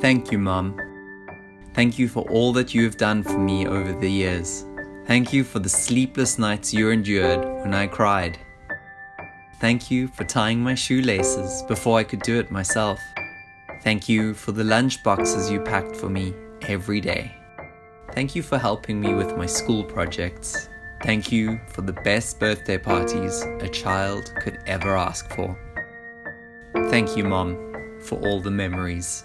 Thank you, Mom. Thank you for all that you have done for me over the years. Thank you for the sleepless nights you endured when I cried. Thank you for tying my shoelaces before I could do it myself. Thank you for the lunch boxes you packed for me every day. Thank you for helping me with my school projects. Thank you for the best birthday parties a child could ever ask for. Thank you, Mom, for all the memories.